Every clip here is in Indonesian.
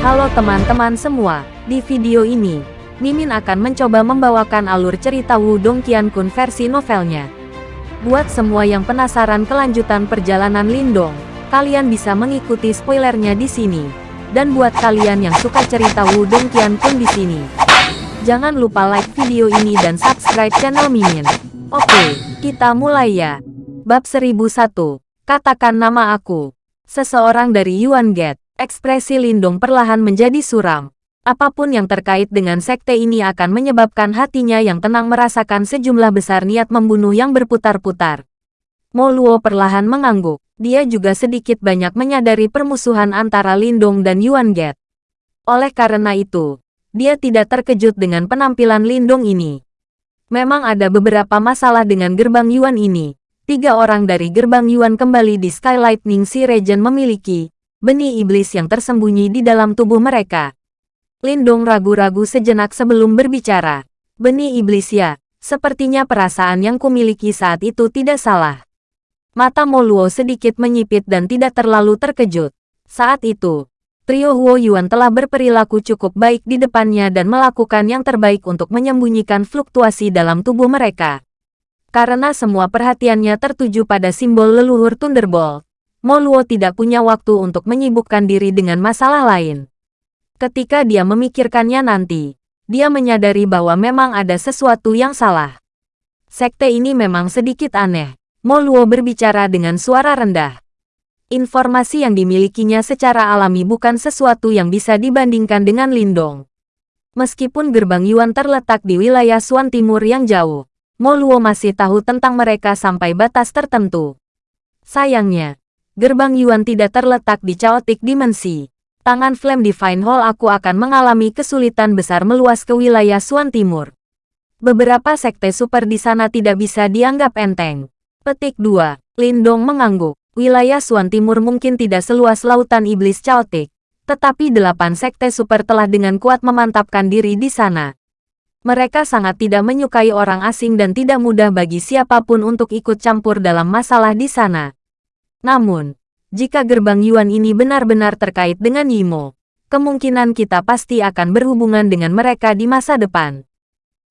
Halo teman-teman semua, di video ini, Mimin akan mencoba membawakan alur cerita Wudong Qiankun versi novelnya. Buat semua yang penasaran kelanjutan perjalanan Lindong, kalian bisa mengikuti spoilernya di sini. Dan buat kalian yang suka cerita Wudong Qiankun di sini, jangan lupa like video ini dan subscribe channel Mimin. Oke, kita mulai ya. Bab 1001, katakan nama aku. Seseorang dari Yuan Gate, ekspresi Lindong perlahan menjadi suram. Apa pun yang terkait dengan sekte ini akan menyebabkan hatinya yang tenang merasakan sejumlah besar niat membunuh yang berputar-putar. Mo Luo perlahan mengangguk. Dia juga sedikit banyak menyadari permusuhan antara Lindong dan Yuan Gate. Oleh karena itu, dia tidak terkejut dengan penampilan Lindong ini. Memang ada beberapa masalah dengan gerbang Yuan ini. Tiga orang dari gerbang Yuan kembali di Sky Lightning Sea Region memiliki benih iblis yang tersembunyi di dalam tubuh mereka. Lindong ragu-ragu sejenak sebelum berbicara. Benih iblis ya, sepertinya perasaan yang kumiliki saat itu tidak salah. Mata Moluo sedikit menyipit dan tidak terlalu terkejut. Saat itu, trio Huo Yuan telah berperilaku cukup baik di depannya dan melakukan yang terbaik untuk menyembunyikan fluktuasi dalam tubuh mereka. Karena semua perhatiannya tertuju pada simbol leluhur Thunderbolt, Moluo tidak punya waktu untuk menyibukkan diri dengan masalah lain. Ketika dia memikirkannya nanti, dia menyadari bahwa memang ada sesuatu yang salah. Sekte ini memang sedikit aneh. Moluo berbicara dengan suara rendah. Informasi yang dimilikinya secara alami bukan sesuatu yang bisa dibandingkan dengan Lindong. Meskipun gerbang Yuan terletak di wilayah Suan Timur yang jauh, Moluo masih tahu tentang mereka sampai batas tertentu. Sayangnya, gerbang Yuan tidak terletak di chaotic dimensi. Tangan Flame Divine Hall aku akan mengalami kesulitan besar meluas ke wilayah Suan Timur. Beberapa sekte super di sana tidak bisa dianggap enteng. Petik 2. Lindong mengangguk. Wilayah Suan Timur mungkin tidak seluas lautan iblis chaotic, tetapi delapan sekte super telah dengan kuat memantapkan diri di sana. Mereka sangat tidak menyukai orang asing dan tidak mudah bagi siapa pun untuk ikut campur dalam masalah di sana. Namun, jika gerbang Yuan ini benar-benar terkait dengan Yimo, kemungkinan kita pasti akan berhubungan dengan mereka di masa depan.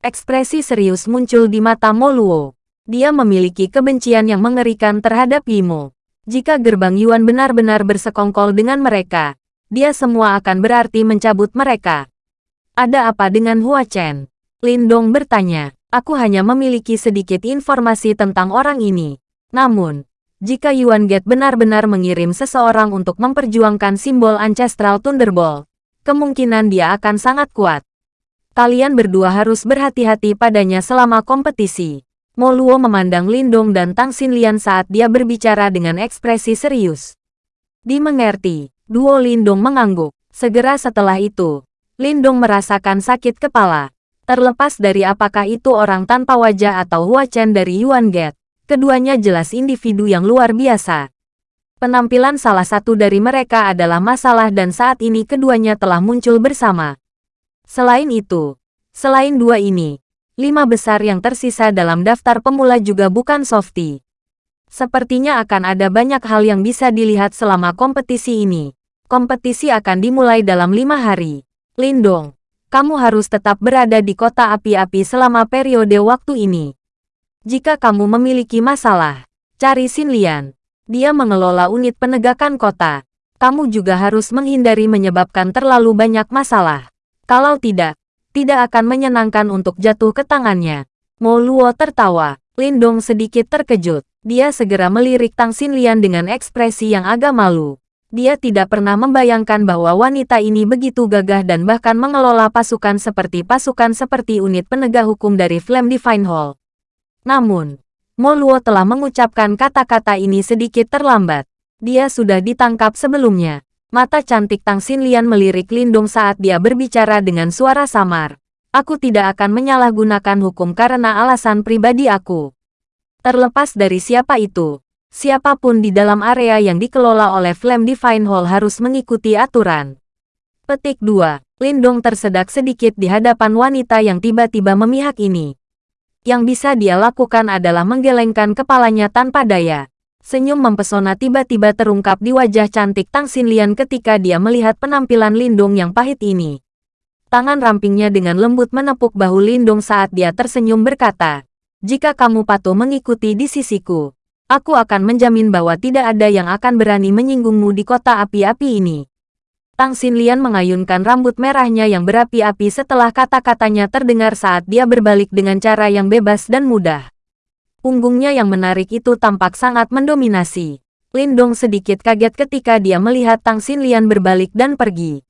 Ekspresi serius muncul di mata Moluo. Dia memiliki kebencian yang mengerikan terhadap Yimo. Jika gerbang Yuan benar-benar bersekongkol dengan mereka, dia semua akan berarti mencabut mereka. Ada apa dengan Hua Chen? Lindong bertanya, aku hanya memiliki sedikit informasi tentang orang ini. Namun, jika Yuan Gate benar-benar mengirim seseorang untuk memperjuangkan simbol Ancestral Thunderbolt, kemungkinan dia akan sangat kuat. Kalian berdua harus berhati-hati padanya selama kompetisi. Mo Luo memandang Lindong dan Tang Xinlian saat dia berbicara dengan ekspresi serius. Dimengerti, duo Lindong mengangguk. Segera setelah itu, Lindong merasakan sakit kepala. Terlepas dari apakah itu orang tanpa wajah atau Hua Chen dari Yuan Gate, keduanya jelas individu yang luar biasa. Penampilan salah satu dari mereka adalah masalah dan saat ini keduanya telah muncul bersama. Selain itu, selain dua ini, lima besar yang tersisa dalam daftar pemula juga bukan softy. Sepertinya akan ada banyak hal yang bisa dilihat selama kompetisi ini. Kompetisi akan dimulai dalam lima hari. Lindong, kamu harus tetap berada di kota api-api selama periode waktu ini. Jika kamu memiliki masalah, cari Xin Lian. Dia mengelola unit penegakan kota. Kamu juga harus menghindari menyebabkan terlalu banyak masalah. Kalau tidak, tidak akan menyenangkan untuk jatuh ke tangannya. Mo Luo tertawa. Lindong sedikit terkejut. Dia segera melirik Tang Xin Lian dengan ekspresi yang agak malu. Dia tidak pernah membayangkan bahwa wanita ini begitu gagah dan bahkan mengelola pasukan seperti pasukan seperti unit penegak hukum dari Flame Divine Hall. Namun, Moluo telah mengucapkan kata-kata ini sedikit terlambat. Dia sudah ditangkap sebelumnya. Mata cantik Tang Xinlian melirik Lindung saat dia berbicara dengan suara samar. Aku tidak akan menyalahgunakan hukum karena alasan pribadi aku. Terlepas dari siapa itu, Siapa pun di dalam area yang dikelola oleh Flame Divine Hall harus mengikuti aturan. Petik 2. Lindong tersedak sedikit di hadapan wanita yang tiba-tiba memihak ini. Yang bisa dia lakukan adalah menggelengkan kepalanya tanpa daya. Senyum mempesona tiba-tiba terungkap di wajah cantik Tang Xinlian ketika dia melihat penampilan Lindung yang pahit ini. Tangan rampingnya dengan lembut menepuk bahu Lindung saat dia tersenyum berkata, Jika kamu patuh mengikuti di sisiku, aku akan menjamin bahwa tidak ada yang akan berani menyinggungmu di kota api-api ini. Tang Xinlian mengayunkan rambut merahnya yang berapi-api setelah kata-katanya terdengar saat dia berbalik dengan cara yang bebas dan mudah. Punggungnya yang menarik itu tampak sangat mendominasi. Lindong sedikit kaget ketika dia melihat Tang Xinlian berbalik dan pergi.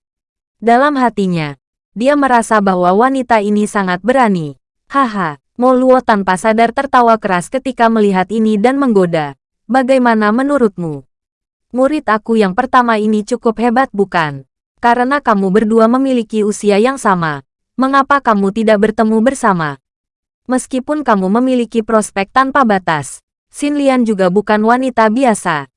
Dalam hatinya, dia merasa bahwa wanita ini sangat berani. Haha, Mo Luo tanpa sadar tertawa keras ketika melihat ini dan menggoda. Bagaimana menurutmu? Murid aku yang pertama ini cukup hebat bukan? Karena kamu berdua memiliki usia yang sama. Mengapa kamu tidak bertemu bersama? Meskipun kamu memiliki prospek tanpa batas, Xin Lian juga bukan wanita biasa.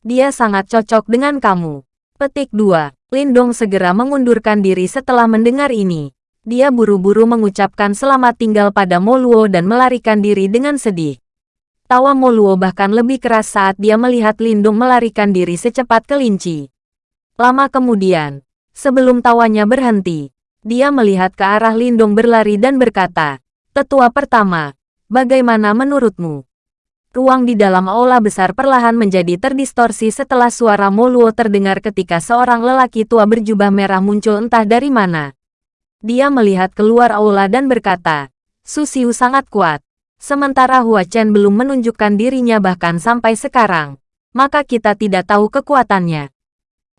Dia sangat cocok dengan kamu. Petik 2. Lindong segera mengundurkan diri setelah mendengar ini. Dia buru-buru mengucapkan selamat tinggal pada Moluo dan melarikan diri dengan sedih. Tawa Moluo bahkan lebih keras saat dia melihat Lindung melarikan diri secepat kelinci. Lama kemudian, sebelum tawanya berhenti, dia melihat ke arah Lindung berlari dan berkata, Tetua pertama, bagaimana menurutmu? Ruang di dalam aula besar perlahan menjadi terdistorsi setelah suara Moluo terdengar ketika seorang lelaki tua berjubah merah muncul entah dari mana. Dia melihat keluar aula dan berkata, Susiu sangat kuat. Sementara Hua Chen belum menunjukkan dirinya bahkan sampai sekarang, maka kita tidak tahu kekuatannya.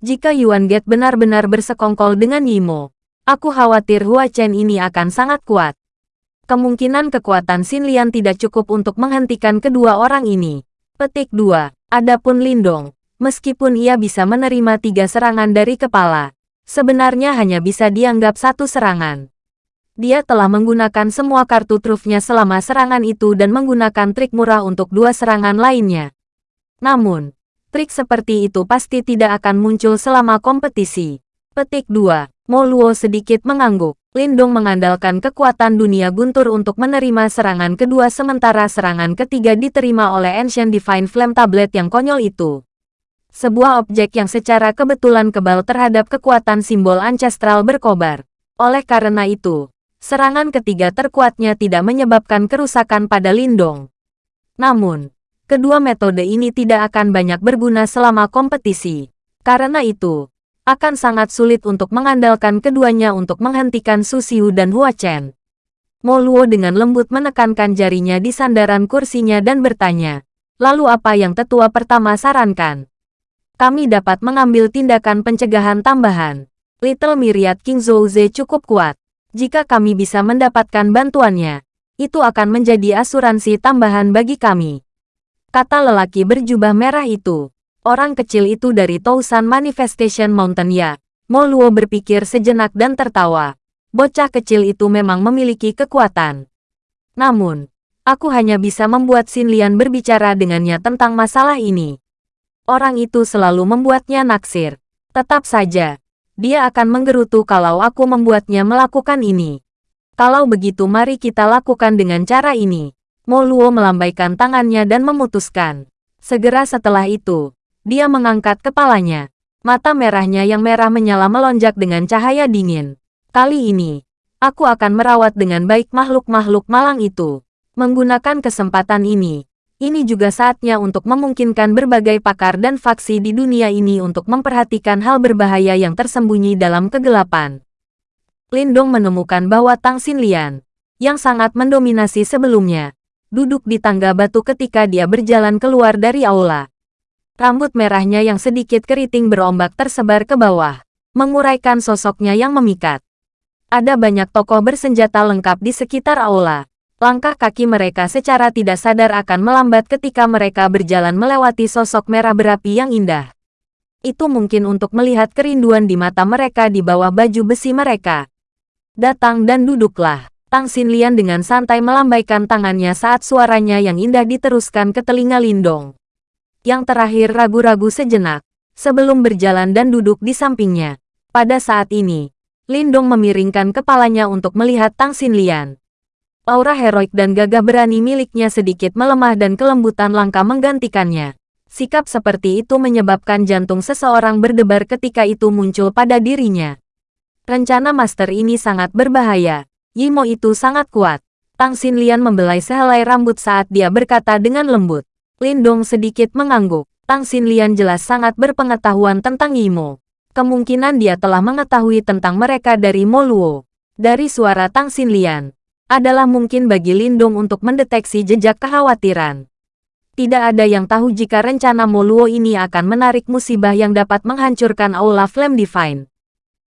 Jika Yuan Get benar-benar bersekongkol dengan Yimo, aku khawatir Hua Chen ini akan sangat kuat kemungkinan kekuatan Xin Lian tidak cukup untuk menghentikan kedua orang ini. Petik 2. Adapun Lindong, meskipun ia bisa menerima tiga serangan dari kepala, sebenarnya hanya bisa dianggap satu serangan. Dia telah menggunakan semua kartu trufnya selama serangan itu dan menggunakan trik murah untuk dua serangan lainnya. Namun, trik seperti itu pasti tidak akan muncul selama kompetisi. Petik 2. Mo Luo sedikit mengangguk. Lindong mengandalkan kekuatan dunia guntur untuk menerima serangan kedua sementara serangan ketiga diterima oleh Ancient Divine Flame Tablet yang konyol itu. Sebuah objek yang secara kebetulan kebal terhadap kekuatan simbol ancestral berkobar. Oleh karena itu, serangan ketiga terkuatnya tidak menyebabkan kerusakan pada Lindong. Namun, kedua metode ini tidak akan banyak berguna selama kompetisi. Karena itu, akan sangat sulit untuk mengandalkan keduanya untuk menghentikan Su Xiu dan Hua Chen. Mo Luo dengan lembut menekankan jarinya di sandaran kursinya dan bertanya, lalu apa yang tetua pertama sarankan? Kami dapat mengambil tindakan pencegahan tambahan. Little Myriad King Zhouze cukup kuat. Jika kami bisa mendapatkan bantuannya, itu akan menjadi asuransi tambahan bagi kami. Kata lelaki berjubah merah itu orang kecil itu dari Tousan Manifestation Mountain ya. Mo Luo berpikir sejenak dan tertawa. Bocah kecil itu memang memiliki kekuatan. Namun, aku hanya bisa membuat Xin Lian berbicara dengannya tentang masalah ini. Orang itu selalu membuatnya naksir. Tetap saja, dia akan menggerutu kalau aku membuatnya melakukan ini. Kalau begitu mari kita lakukan dengan cara ini. Mo Luo melambaikan tangannya dan memutuskan. Segera setelah itu, dia mengangkat kepalanya. Mata merahnya yang merah menyala melonjak dengan cahaya dingin. Kali ini, aku akan merawat dengan baik makhluk-makhluk malang itu. Menggunakan kesempatan ini, ini juga saatnya untuk memungkinkan berbagai pakar dan faksi di dunia ini untuk memperhatikan hal berbahaya yang tersembunyi dalam kegelapan. Lindong menemukan bahwa Tang Xinlian, yang sangat mendominasi sebelumnya, duduk di tangga batu ketika dia berjalan keluar dari aula. Rambut merahnya yang sedikit keriting berombak tersebar ke bawah, menguraikan sosoknya yang memikat. Ada banyak tokoh bersenjata lengkap di sekitar aula. Langkah kaki mereka secara tidak sadar akan melambat ketika mereka berjalan melewati sosok merah berapi yang indah. Itu mungkin untuk melihat kerinduan di mata mereka di bawah baju besi mereka. Datang dan duduklah. Tang Xinlian dengan santai melambaikan tangannya saat suaranya yang indah diteruskan ke telinga Lindong. Yang terakhir ragu-ragu sejenak, sebelum berjalan dan duduk di sampingnya. Pada saat ini, Lindong memiringkan kepalanya untuk melihat Tang Xinlian. Aura heroik dan gagah berani miliknya sedikit melemah dan kelembutan langka menggantikannya. Sikap seperti itu menyebabkan jantung seseorang berdebar ketika itu muncul pada dirinya. Rencana master ini sangat berbahaya. Yimo itu sangat kuat. Tang Xinlian membelai sehelai rambut saat dia berkata dengan lembut. Lindong sedikit mengangguk. Tang Xinlian jelas sangat berpengetahuan tentang Yimo. Kemungkinan dia telah mengetahui tentang mereka dari Moluo. Dari suara Tang Xinlian, adalah mungkin bagi Lindong untuk mendeteksi jejak kekhawatiran. Tidak ada yang tahu jika rencana Moluo ini akan menarik musibah yang dapat menghancurkan Aula Flame Divine.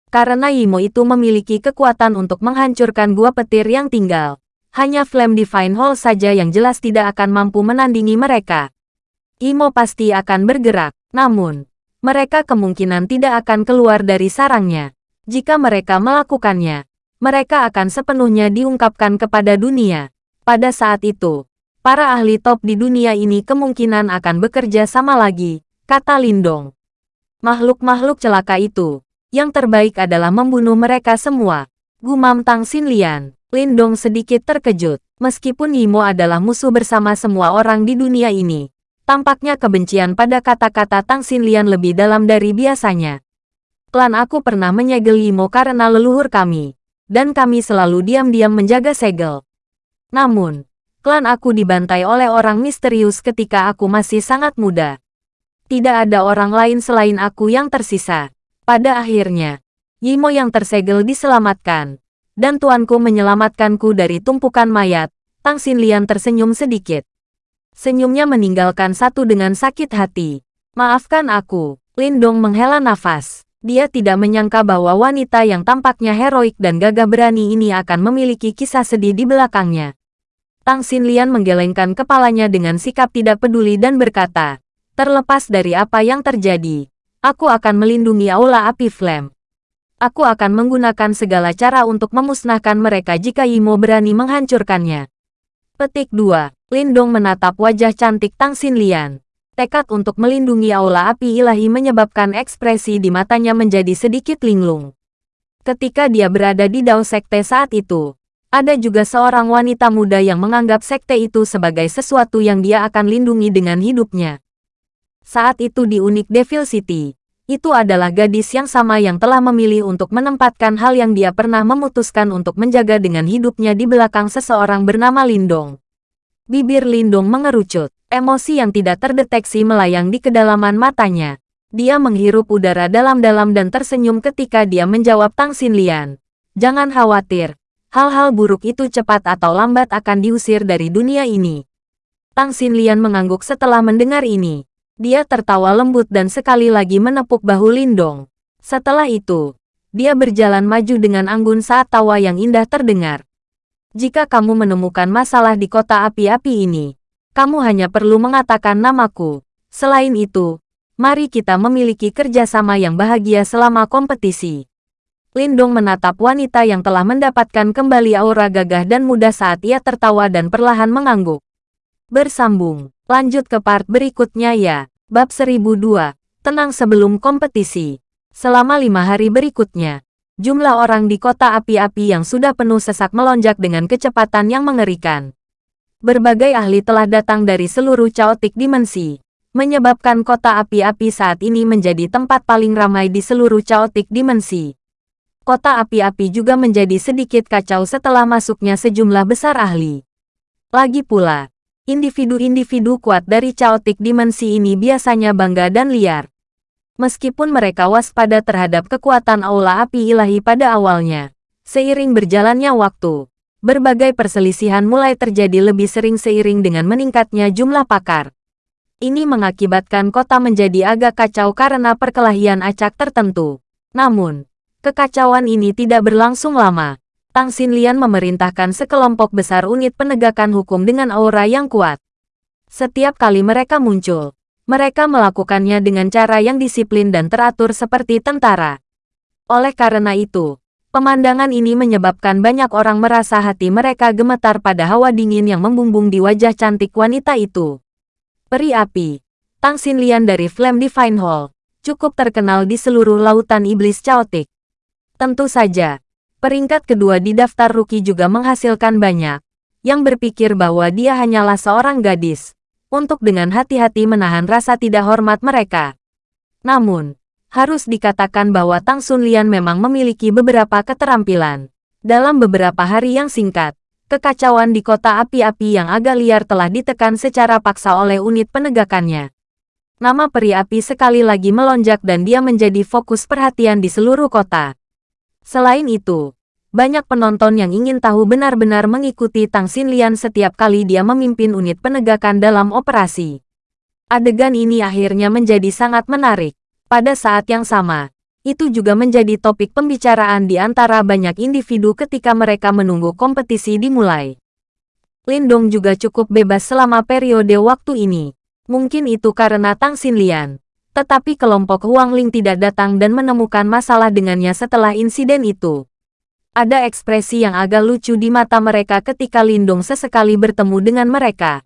Karena Yimo itu memiliki kekuatan untuk menghancurkan gua petir yang tinggal. Hanya Flame Divine Hall saja yang jelas tidak akan mampu menandingi mereka. Imo pasti akan bergerak, namun, mereka kemungkinan tidak akan keluar dari sarangnya. Jika mereka melakukannya, mereka akan sepenuhnya diungkapkan kepada dunia. Pada saat itu, Para ahli top di dunia ini kemungkinan akan bekerja sama lagi, kata Lindong. Makhluk-makhluk celaka itu, yang terbaik adalah membunuh mereka semua. Gumam Tang Xinlian, Lindong sedikit terkejut. Meskipun Yimo adalah musuh bersama semua orang di dunia ini, tampaknya kebencian pada kata-kata Tang Xinlian lebih dalam dari biasanya. Klan aku pernah menyegel Yimo karena leluhur kami, dan kami selalu diam-diam menjaga segel. Namun, klan aku dibantai oleh orang misterius ketika aku masih sangat muda. Tidak ada orang lain selain aku yang tersisa. Pada akhirnya, Yimo yang tersegel diselamatkan, dan tuanku menyelamatkanku dari tumpukan mayat. Tang Xinlian tersenyum sedikit. Senyumnya meninggalkan satu dengan sakit hati. Maafkan aku, Lindong menghela nafas. Dia tidak menyangka bahwa wanita yang tampaknya heroik dan gagah berani ini akan memiliki kisah sedih di belakangnya. Tang Xinlian menggelengkan kepalanya dengan sikap tidak peduli dan berkata, terlepas dari apa yang terjadi, aku akan melindungi Aula Api Flame. Aku akan menggunakan segala cara untuk memusnahkan mereka jika Yimo berani menghancurkannya. Petik 2. Lindong menatap wajah cantik Tang Xinlian. Tekad untuk melindungi Aula Api Ilahi menyebabkan ekspresi di matanya menjadi sedikit linglung. Ketika dia berada di Dao Sekte saat itu, ada juga seorang wanita muda yang menganggap sekte itu sebagai sesuatu yang dia akan lindungi dengan hidupnya. Saat itu di Unik Devil City, itu adalah gadis yang sama yang telah memilih untuk menempatkan hal yang dia pernah memutuskan untuk menjaga dengan hidupnya di belakang seseorang bernama Lindong. Bibir Lindong mengerucut, emosi yang tidak terdeteksi melayang di kedalaman matanya. Dia menghirup udara dalam-dalam dan tersenyum ketika dia menjawab Tang Xinlian. Jangan khawatir, hal-hal buruk itu cepat atau lambat akan diusir dari dunia ini. Tang Xinlian mengangguk setelah mendengar ini. Dia tertawa lembut dan sekali lagi menepuk bahu Lindong. Setelah itu, dia berjalan maju dengan anggun saat tawa yang indah terdengar. Jika kamu menemukan masalah di kota api-api ini, kamu hanya perlu mengatakan namaku. Selain itu, mari kita memiliki kerjasama yang bahagia selama kompetisi. Lindong menatap wanita yang telah mendapatkan kembali aura gagah dan muda saat ia tertawa dan perlahan mengangguk. Bersambung, lanjut ke part berikutnya ya. Bab 1002, tenang sebelum kompetisi. Selama lima hari berikutnya, jumlah orang di kota api-api yang sudah penuh sesak melonjak dengan kecepatan yang mengerikan. Berbagai ahli telah datang dari seluruh caotik dimensi, menyebabkan kota api-api saat ini menjadi tempat paling ramai di seluruh caotik dimensi kota api-api juga menjadi sedikit kacau setelah masuknya sejumlah besar ahli. Lagi pula, individu-individu kuat dari caotik dimensi ini biasanya bangga dan liar. Meskipun mereka waspada terhadap kekuatan aula api ilahi pada awalnya, seiring berjalannya waktu, berbagai perselisihan mulai terjadi lebih sering seiring dengan meningkatnya jumlah pakar. Ini mengakibatkan kota menjadi agak kacau karena perkelahian acak tertentu. Namun, Kekacauan ini tidak berlangsung lama. Tang Xinlian memerintahkan sekelompok besar unit penegakan hukum dengan aura yang kuat. Setiap kali mereka muncul, mereka melakukannya dengan cara yang disiplin dan teratur seperti tentara. Oleh karena itu, pemandangan ini menyebabkan banyak orang merasa hati mereka gemetar pada hawa dingin yang membumbung di wajah cantik wanita itu. Peri api, Tang Xinlian dari Flame Divine Hall, cukup terkenal di seluruh lautan iblis caotik. Tentu saja, peringkat kedua di daftar rookie juga menghasilkan banyak, yang berpikir bahwa dia hanyalah seorang gadis, untuk dengan hati-hati menahan rasa tidak hormat mereka. Namun, harus dikatakan bahwa Tang Sun Lian memang memiliki beberapa keterampilan. Dalam beberapa hari yang singkat, kekacauan di kota api-api yang agak liar telah ditekan secara paksa oleh unit penegakannya. Nama peri api sekali lagi melonjak dan dia menjadi fokus perhatian di seluruh kota. Selain itu, banyak penonton yang ingin tahu benar-benar mengikuti Tang Xinlian setiap kali dia memimpin unit penegakan dalam operasi. Adegan ini akhirnya menjadi sangat menarik. Pada saat yang sama, itu juga menjadi topik pembicaraan di antara banyak individu ketika mereka menunggu kompetisi dimulai. Lindong juga cukup bebas selama periode waktu ini. Mungkin itu karena Tang Xinlian. Tetapi kelompok Huang Ling tidak datang dan menemukan masalah dengannya setelah insiden itu. Ada ekspresi yang agak lucu di mata mereka ketika Lindong sesekali bertemu dengan mereka.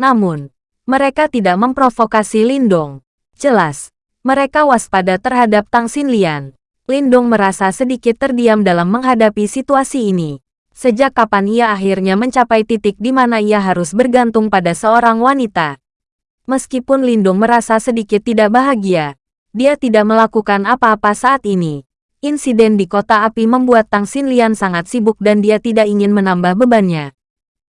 Namun, mereka tidak memprovokasi Lindong. Jelas, mereka waspada terhadap Tang Xinlian. Lindong merasa sedikit terdiam dalam menghadapi situasi ini. Sejak kapan ia akhirnya mencapai titik di mana ia harus bergantung pada seorang wanita. Meskipun Lindung merasa sedikit tidak bahagia, dia tidak melakukan apa-apa saat ini. Insiden di kota api membuat Tang Xinlian sangat sibuk dan dia tidak ingin menambah bebannya.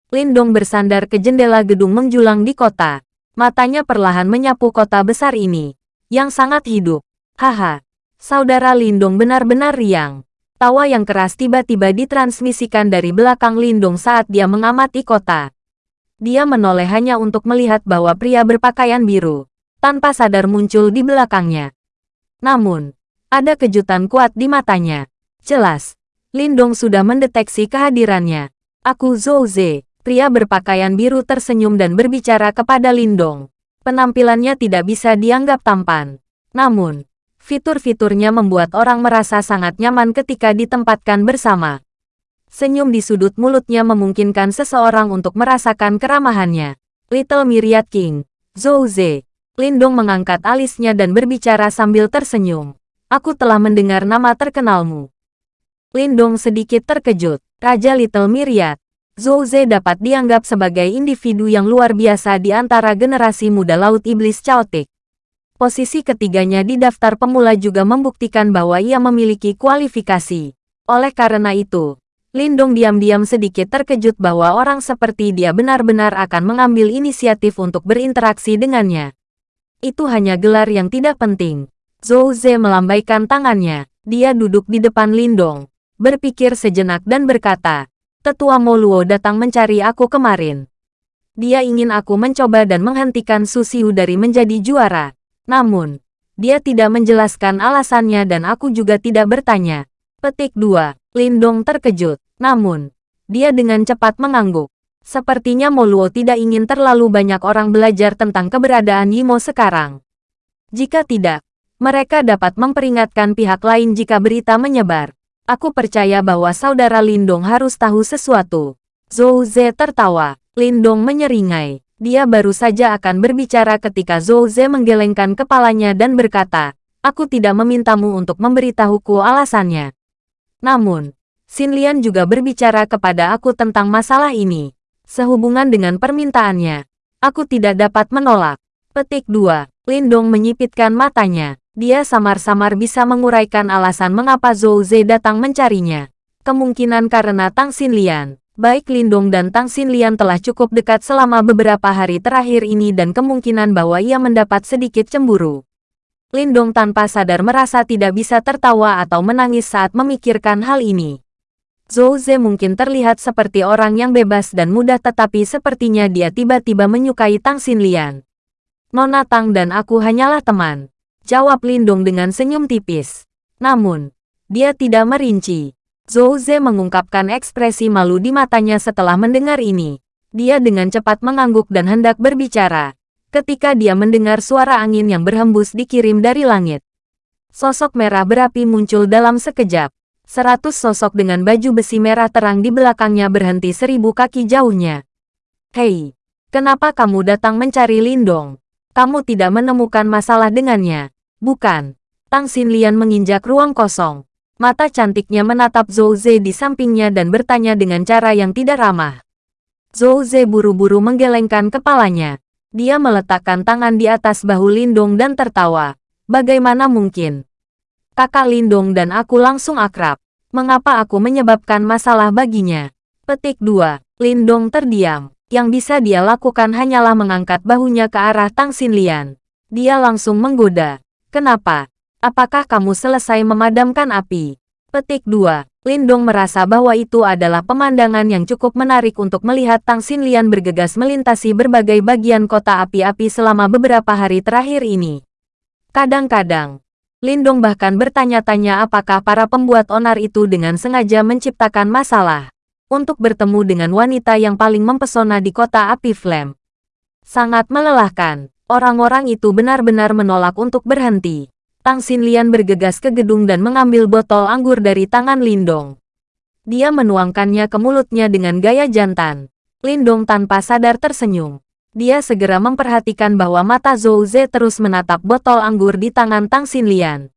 Lindong bersandar ke jendela gedung menjulang di kota. Matanya perlahan menyapu kota besar ini, yang sangat hidup. Haha, saudara Lindong benar-benar riang. Tawa yang keras tiba-tiba ditransmisikan dari belakang Lindong saat dia mengamati kota. Dia menoleh hanya untuk melihat bahwa pria berpakaian biru, tanpa sadar muncul di belakangnya. Namun, ada kejutan kuat di matanya. Jelas, Lindong sudah mendeteksi kehadirannya. Aku Zhou Ze, pria berpakaian biru tersenyum dan berbicara kepada Lindong. Penampilannya tidak bisa dianggap tampan. Namun, fitur-fiturnya membuat orang merasa sangat nyaman ketika ditempatkan bersama. Senyum di sudut mulutnya memungkinkan seseorang untuk merasakan keramahannya. Little Myriad King, Zhou Ze. Lindong mengangkat alisnya dan berbicara sambil tersenyum. Aku telah mendengar nama terkenalmu. Lindong sedikit terkejut. Raja Little Myriad. Zhou Ze dapat dianggap sebagai individu yang luar biasa di antara generasi muda Laut Iblis Chaotic. Posisi ketiganya di daftar pemula juga membuktikan bahwa ia memiliki kualifikasi. Oleh karena itu, Lindong diam-diam sedikit terkejut bahwa orang seperti dia benar-benar akan mengambil inisiatif untuk berinteraksi dengannya. Itu hanya gelar yang tidak penting. Zhou Ze melambaikan tangannya. Dia duduk di depan Lindong, berpikir sejenak dan berkata, Tetua Moluo datang mencari aku kemarin. Dia ingin aku mencoba dan menghentikan Susiu dari menjadi juara. Namun, dia tidak menjelaskan alasannya dan aku juga tidak bertanya. Petik 2. Lindong terkejut. Namun, dia dengan cepat mengangguk. Sepertinya Moluo tidak ingin terlalu banyak orang belajar tentang keberadaan Yimo sekarang. Jika tidak, mereka dapat memperingatkan pihak lain jika berita menyebar. Aku percaya bahwa saudara Lindong harus tahu sesuatu. Zhou Ze tertawa. Lindong menyeringai. Dia baru saja akan berbicara ketika Zhou Ze menggelengkan kepalanya dan berkata, Aku tidak memintamu untuk memberitahuku alasannya. Namun, Lian juga berbicara kepada aku tentang masalah ini. Sehubungan dengan permintaannya, aku tidak dapat menolak. Petik 2. Lindong menyipitkan matanya. Dia samar-samar bisa menguraikan alasan mengapa Zhou Ze datang mencarinya. Kemungkinan karena Tang Lian. Baik Lindong dan Tang Lian telah cukup dekat selama beberapa hari terakhir ini dan kemungkinan bahwa ia mendapat sedikit cemburu. Lindong tanpa sadar merasa tidak bisa tertawa atau menangis saat memikirkan hal ini. Zhou Ze mungkin terlihat seperti orang yang bebas dan mudah tetapi sepertinya dia tiba-tiba menyukai Tang Xinlian. Nona Tang dan aku hanyalah teman. Jawab Lindong dengan senyum tipis. Namun, dia tidak merinci. Zhou Ze mengungkapkan ekspresi malu di matanya setelah mendengar ini. Dia dengan cepat mengangguk dan hendak berbicara. Ketika dia mendengar suara angin yang berhembus dikirim dari langit. Sosok merah berapi muncul dalam sekejap. Seratus sosok dengan baju besi merah terang di belakangnya berhenti seribu kaki jauhnya. Hei, kenapa kamu datang mencari Lindong? Kamu tidak menemukan masalah dengannya, bukan? Tang Xinlian menginjak ruang kosong. Mata cantiknya menatap Zhou Ze di sampingnya dan bertanya dengan cara yang tidak ramah. Zhou Ze buru-buru menggelengkan kepalanya. Dia meletakkan tangan di atas bahu Lindong dan tertawa. Bagaimana mungkin? Kakak Lindong dan aku langsung akrab. Mengapa aku menyebabkan masalah baginya? Petik 2. Lindong terdiam. Yang bisa dia lakukan hanyalah mengangkat bahunya ke arah Tang Xinlian. Dia langsung menggoda. Kenapa? Apakah kamu selesai memadamkan api? Petik 2. Lindong merasa bahwa itu adalah pemandangan yang cukup menarik untuk melihat Tang Xinlian bergegas melintasi berbagai bagian kota api-api selama beberapa hari terakhir ini. Kadang-kadang, Lindong bahkan bertanya-tanya apakah para pembuat onar itu dengan sengaja menciptakan masalah untuk bertemu dengan wanita yang paling mempesona di kota api Flame. Sangat melelahkan, orang-orang itu benar-benar menolak untuk berhenti. Tang Xinlian bergegas ke gedung dan mengambil botol anggur dari tangan Lindong. Dia menuangkannya ke mulutnya dengan gaya jantan. Lindong tanpa sadar tersenyum. Dia segera memperhatikan bahwa mata Zhou Ze terus menatap botol anggur di tangan Tang Xinlian.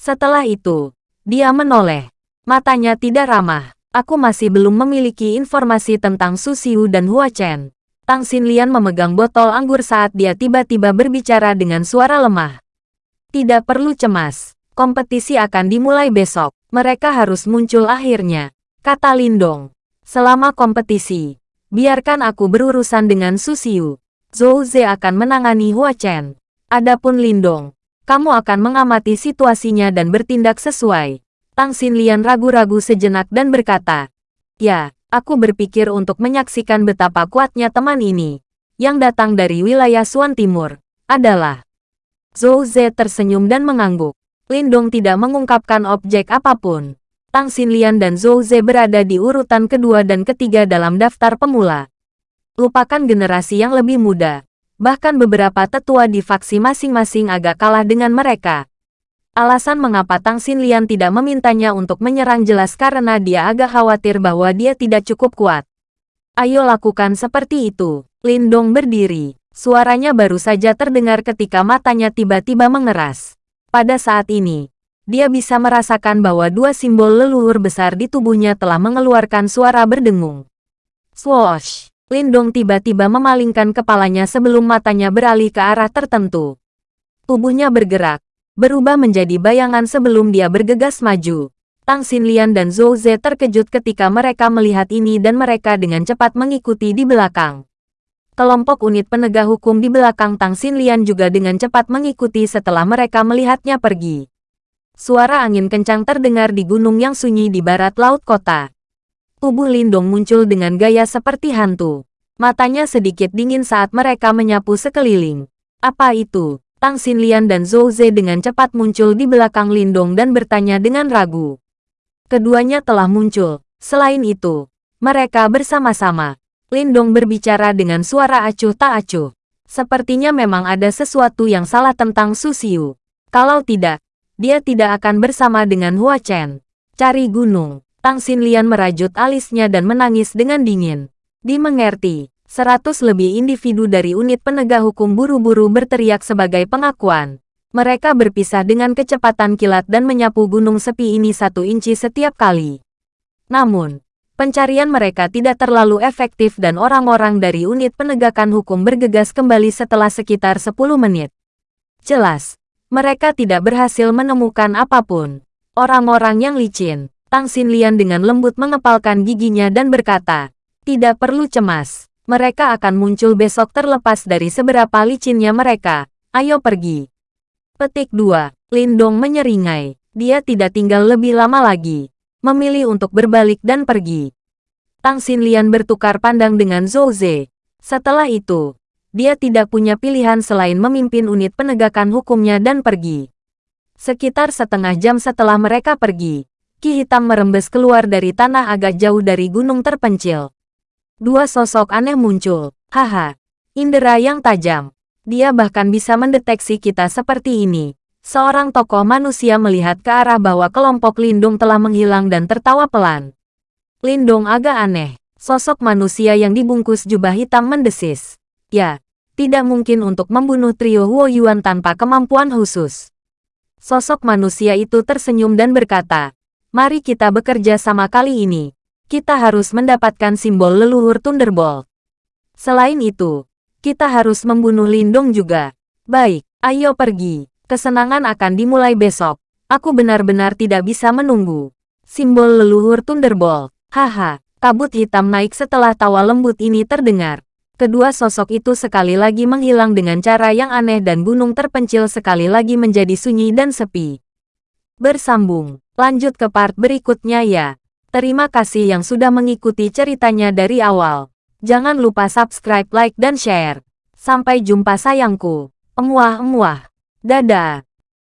Setelah itu, dia menoleh. Matanya tidak ramah. Aku masih belum memiliki informasi tentang Su Xiu dan Hua Chen. Tang Xinlian memegang botol anggur saat dia tiba-tiba berbicara dengan suara lemah. Tidak perlu cemas. Kompetisi akan dimulai besok. Mereka harus muncul akhirnya. Kata Lindong. Selama kompetisi, biarkan aku berurusan dengan Susiu. Zhou Ze akan menangani Hua Chen. Adapun Lindong, kamu akan mengamati situasinya dan bertindak sesuai. Tang Xinlian ragu-ragu sejenak dan berkata, Ya, aku berpikir untuk menyaksikan betapa kuatnya teman ini, yang datang dari wilayah Suan Timur, adalah Zhou Ze tersenyum dan mengangguk. Lindong tidak mengungkapkan objek apa pun. Tang Xinlian dan Zhou Ze berada di urutan kedua dan ketiga dalam daftar pemula. Lupakan generasi yang lebih muda. Bahkan beberapa tetua di faksi masing-masing agak kalah dengan mereka. Alasan mengapa Tang Xinlian tidak memintanya untuk menyerang jelas karena dia agak khawatir bahwa dia tidak cukup kuat. Ayo lakukan seperti itu. Lindong berdiri. Suaranya baru saja terdengar ketika matanya tiba-tiba mengeras. Pada saat ini, dia bisa merasakan bahwa dua simbol leluhur besar di tubuhnya telah mengeluarkan suara berdengung. Swoosh! Lindong tiba-tiba memalingkan kepalanya sebelum matanya beralih ke arah tertentu. Tubuhnya bergerak, berubah menjadi bayangan sebelum dia bergegas maju. Tang Xinlian dan Zhou Ze terkejut ketika mereka melihat ini dan mereka dengan cepat mengikuti di belakang. Kelompok unit penegak hukum di belakang Tang Xinlian juga dengan cepat mengikuti setelah mereka melihatnya pergi. Suara angin kencang terdengar di gunung yang sunyi di barat laut kota. Tubuh Lindong muncul dengan gaya seperti hantu. Matanya sedikit dingin saat mereka menyapu sekeliling. Apa itu? Tang Xinlian dan Zhou Ze dengan cepat muncul di belakang Lindong dan bertanya dengan ragu. Keduanya telah muncul. Selain itu, mereka bersama-sama Lindong berbicara dengan suara acuh tak acuh. Sepertinya memang ada sesuatu yang salah tentang Su Xiu. Kalau tidak, dia tidak akan bersama dengan Hua Chen. Cari gunung. Tang Xinlian merajut alisnya dan menangis dengan dingin. Dimengerti, seratus lebih individu dari unit penegak hukum buru-buru berteriak sebagai pengakuan. Mereka berpisah dengan kecepatan kilat dan menyapu gunung sepi ini satu inci setiap kali. Namun, pencarian mereka tidak terlalu efektif dan orang-orang dari unit penegakan hukum bergegas kembali setelah sekitar 10 menit. Jelas, mereka tidak berhasil menemukan apa pun. Orang-orang yang licin, Tang Xinlian dengan lembut mengepalkan giginya dan berkata, tidak perlu cemas, mereka akan muncul besok terlepas dari seberapa licinnya mereka, ayo pergi. Petik 2. Lindong menyeringai, dia tidak tinggal lebih lama lagi memilih untuk berbalik dan pergi. Tang Xinlian bertukar pandang dengan Zhou Ze. Setelah itu, dia tidak punya pilihan selain memimpin unit penegakan hukumnya dan pergi. Sekitar setengah jam setelah mereka pergi, Ki Hitam merembes keluar dari tanah agak jauh dari gunung terpencil. Dua sosok aneh muncul. Haha, indera yang tajam. Dia bahkan bisa mendeteksi kita seperti ini. Seorang tokoh manusia melihat ke arah bahwa kelompok Lindung telah menghilang dan tertawa pelan. Lindung agak aneh. Sosok manusia yang dibungkus jubah hitam mendesis. Ya, tidak mungkin untuk membunuh trio Huo Yuan tanpa kemampuan khusus. Sosok manusia itu tersenyum dan berkata, Mari kita bekerja sama kali ini. Kita harus mendapatkan simbol leluhur Thunderbolt. Selain itu, Kita harus membunuh Lindong juga. Baik, ayo pergi. Kesenangan akan dimulai besok. Aku benar-benar tidak bisa menunggu. Simbol leluhur Thunderbolt. Haha, kabut hitam naik setelah tawa lembut ini terdengar. Kedua sosok itu sekali lagi menghilang dengan cara yang aneh dan gunung terpencil sekali lagi menjadi sunyi dan sepi. Bersambung, lanjut ke part berikutnya ya. Terima kasih yang sudah mengikuti ceritanya dari awal. Jangan lupa subscribe, like, dan share. Sampai jumpa sayangku. Emuah-emuah. Dadah.